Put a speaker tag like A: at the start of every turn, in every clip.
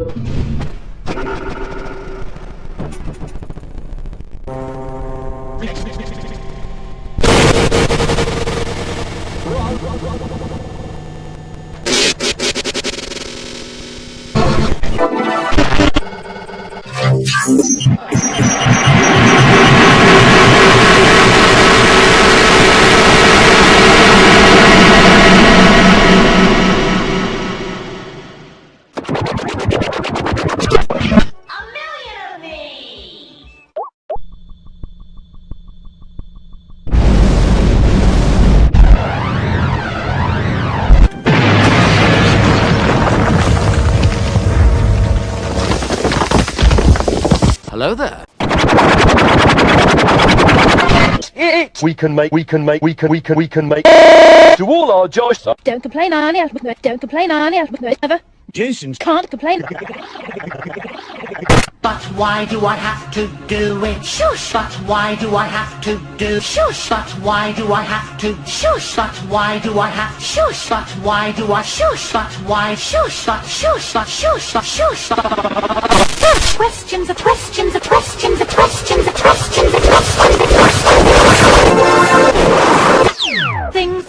A: A
B: Hello there.
C: We can make, we can make, we can, we can, we can make. To all our Josh.
D: Don't complain, Arnie. Don't complain, Arnie. Never.
E: Jason's
D: Can't complain.
A: But why do I have to do it? Shush! But why do I have to do? Shush! But why do I have to? Shush! But why do I have? Shush! But why do I? Shush! But why? Shush! But shush! But shush! But shush! Questions, questions, questions, questions, questions, are questions. Things.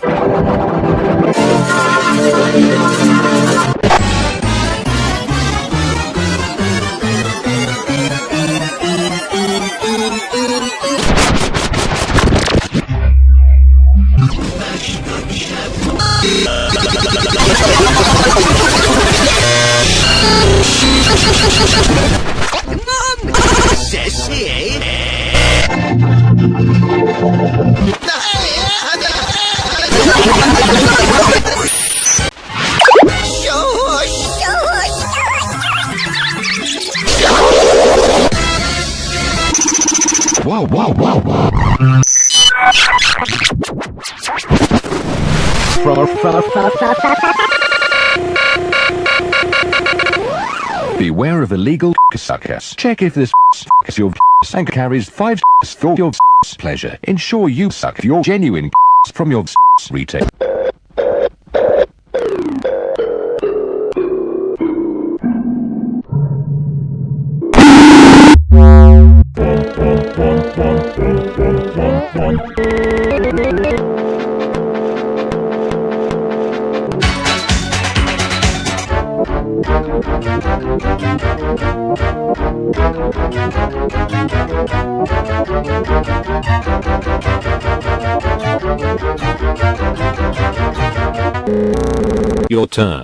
F: Wow, wow, wow, wow. Beware of illegal suckers. Check if this is your and carries five for your pleasure. Ensure you suck your genuine from your retail.
G: Your turn.